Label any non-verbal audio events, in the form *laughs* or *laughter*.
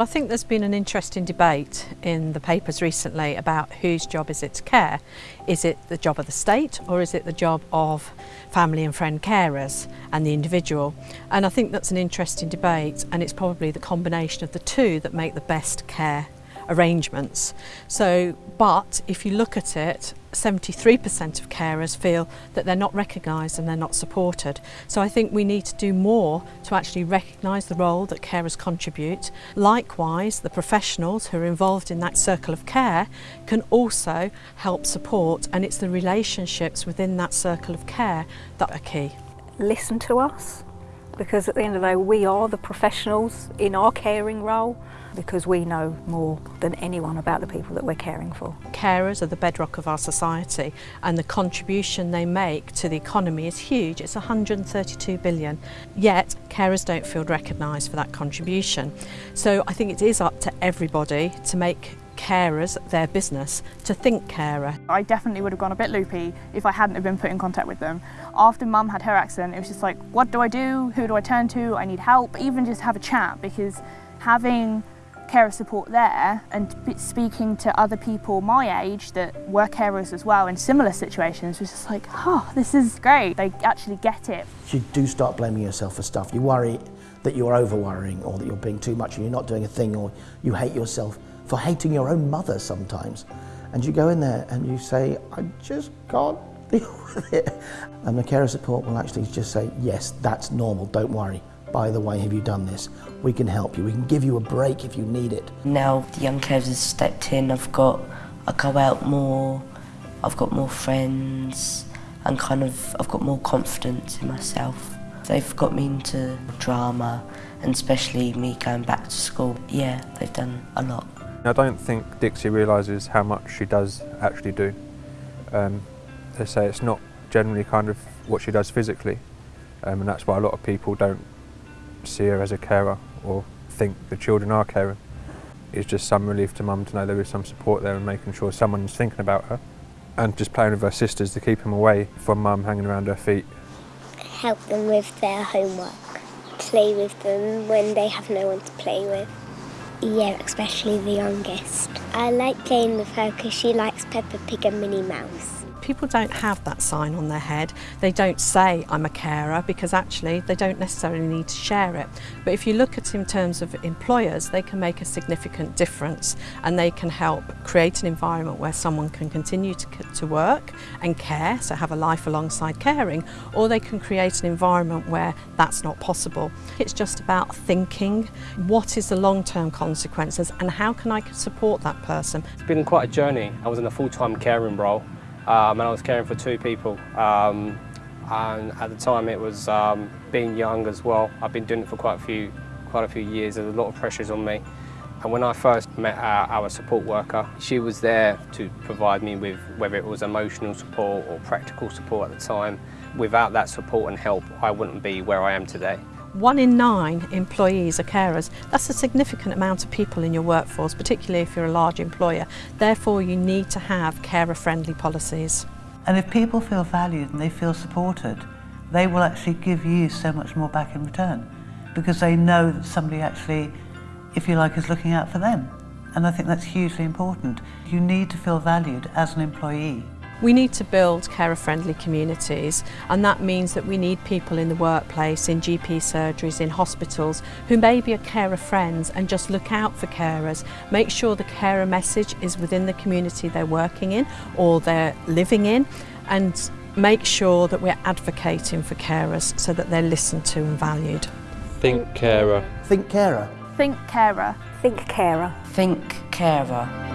I think there's been an interesting debate in the papers recently about whose job is it to care. Is it the job of the state or is it the job of family and friend carers and the individual? And I think that's an interesting debate and it's probably the combination of the two that make the best care arrangements. So, but if you look at it, 73% of carers feel that they're not recognised and they're not supported. So I think we need to do more to actually recognise the role that carers contribute. Likewise, the professionals who are involved in that circle of care can also help support and it's the relationships within that circle of care that are key. Listen to us. Because at the end of the day we are the professionals in our caring role because we know more than anyone about the people that we're caring for. Carers are the bedrock of our society and the contribution they make to the economy is huge. It's 132 billion. Yet carers don't feel recognised for that contribution. So I think it is up to everybody to make carers their business to think carer. I definitely would have gone a bit loopy if I hadn't have been put in contact with them. After mum had her accident it was just like what do I do, who do I turn to, I need help, even just have a chat because having carer support there and speaking to other people my age that were carers as well in similar situations was just like, oh, this is great. They actually get it. You do start blaming yourself for stuff. You worry that you're over worrying or that you're being too much and you're not doing a thing or you hate yourself for hating your own mother sometimes. And you go in there and you say, I just can't *laughs* deal with it. And the carer support will actually just say, yes, that's normal, don't worry by the way, have you done this? We can help you. We can give you a break if you need it. Now the young carers have stepped in, I've got, I go out more, I've got more friends, and kind of, I've got more confidence in myself. They've got me into drama, and especially me going back to school. Yeah, they've done a lot. I don't think Dixie realises how much she does actually do. Um, they say it's not generally kind of what she does physically, um, and that's why a lot of people don't see her as a carer or think the children are caring. It's just some relief to mum to know there is some support there and making sure someone's thinking about her. And just playing with her sisters to keep them away from mum hanging around her feet. Help them with their homework. Play with them when they have no one to play with. Yeah, especially the youngest. I like playing with her because she likes Peppa Pig and Minnie Mouse people don't have that sign on their head. They don't say, I'm a carer, because actually they don't necessarily need to share it. But if you look at it in terms of employers, they can make a significant difference and they can help create an environment where someone can continue to, to work and care, so have a life alongside caring, or they can create an environment where that's not possible. It's just about thinking, what is the long-term consequences and how can I support that person? It's been quite a journey. I was in a full-time caring role um, and I was caring for two people. Um, and at the time it was um, being young as well. I've been doing it for quite a few, quite a few years. There's a lot of pressures on me. And when I first met our, our, support worker, she was there to provide me with whether it was emotional support or practical support at the time. Without that support and help, I wouldn't be where I am today. One in nine employees are carers. That's a significant amount of people in your workforce, particularly if you're a large employer. Therefore, you need to have carer-friendly policies. And if people feel valued and they feel supported, they will actually give you so much more back in return because they know that somebody actually, if you like, is looking out for them. And I think that's hugely important. You need to feel valued as an employee. We need to build carer-friendly communities and that means that we need people in the workplace, in GP surgeries, in hospitals who maybe are carer friends and just look out for carers. Make sure the carer message is within the community they're working in or they're living in and make sure that we're advocating for carers so that they're listened to and valued. Think carer. Think carer. Think carer. Think carer. Think carer.